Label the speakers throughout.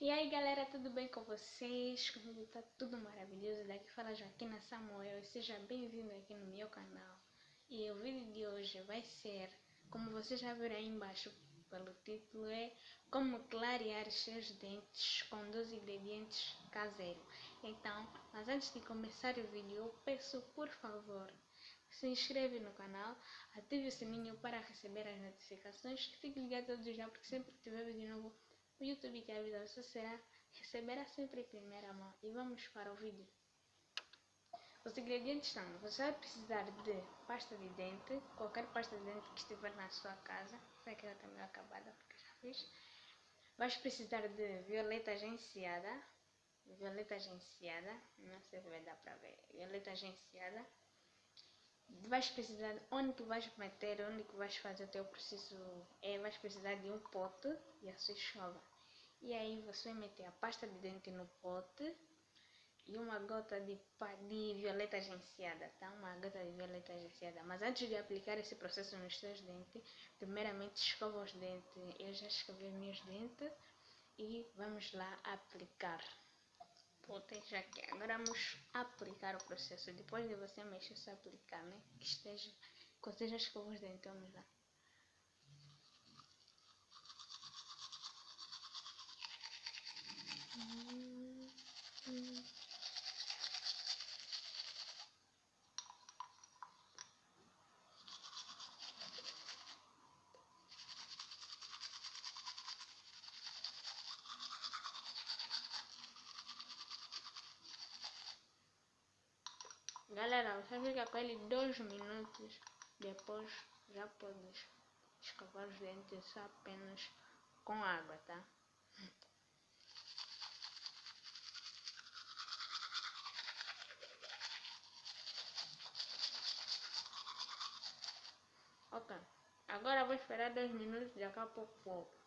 Speaker 1: E aí galera, tudo bem com vocês? Comigo tá tudo maravilhoso. Daqui fala Joaquina Samuel e seja bem-vindo aqui no meu canal. E o vídeo de hoje vai ser, como vocês já viram aí embaixo pelo título, é como clarear seus dentes com dois ingredientes caseiros. Então, mas antes de começar o vídeo, eu peço por favor se inscreve no canal, ative o sininho para receber as notificações, fique ligado todos já porque sempre que tiver vídeo novo o YouTube que avisa você será, receberá sempre em primeira mão. E vamos para o vídeo. Os ingredientes são, você vai precisar de pasta de dente, qualquer pasta de dente que estiver na sua casa, essa aqui está meio acabada porque já fiz. Vais precisar de violeta agenciada, violeta agenciada, não sei se vai dar para ver, violeta agenciada. Vais precisar, onde tu vais meter, onde tu vais fazer o teu processo, é, vais precisar de um pote e a sua escova. E aí você vai meter a pasta de dente no pote e uma gota de, de violeta agenciada, tá? Uma gota de violeta agenciada. Mas antes de aplicar esse processo nos seus dentes, primeiramente escova os dentes. Eu já escovei meus dentes e vamos lá aplicar. Proteja aqui. Agora vamos aplicar o processo. Depois de você mexer, se aplicar, né? Que esteja, que esteja escova os dentes. Vamos lá. Galera, você fica com ele dois minutos, depois já pode escovar os dentes apenas com água, tá? Ok. Agora vou esperar dois minutos, daqui a pouco volto.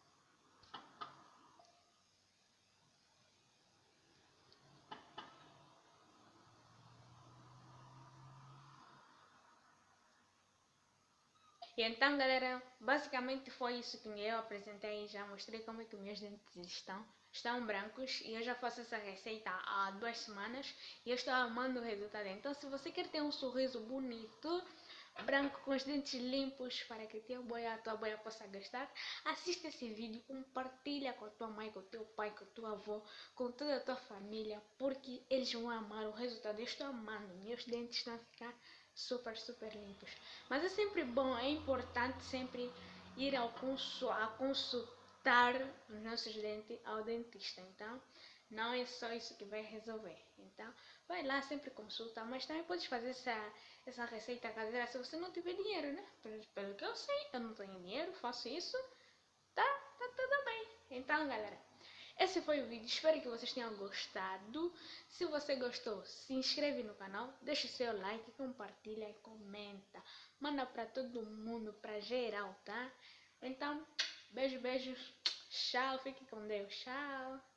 Speaker 1: E então, galera, basicamente foi isso que eu apresentei. Já mostrei como é que meus dentes estão. Estão brancos e eu já faço essa receita há duas semanas e eu estou amando o resultado. Então, se você quer ter um sorriso bonito, branco com os dentes limpos para que teu boia, a tua boia possa gastar, assista esse vídeo, compartilha com a tua mãe, com o teu pai, com o teu avô, com toda a tua família, porque eles vão amar o resultado. Eu estou amando, meus dentes estão a ficar super, super limpos. Mas é sempre bom, é importante sempre ir ao consul, a consultar os nossos dentes ao dentista. Então, não é só isso que vai resolver. Então, vai lá, sempre consulta, mas também podes fazer essa, essa receita caseira se você não tiver dinheiro, né? Pelo, pelo que eu sei, eu não tenho dinheiro, faço isso, tá, tá tudo bem. Então, galera, esse foi o vídeo, espero que vocês tenham gostado. Se você gostou, se inscreve no canal, deixa o seu like, compartilha e comenta. Manda pra todo mundo, pra geral, tá? Então, beijo, beijos, tchau, fique com Deus, tchau.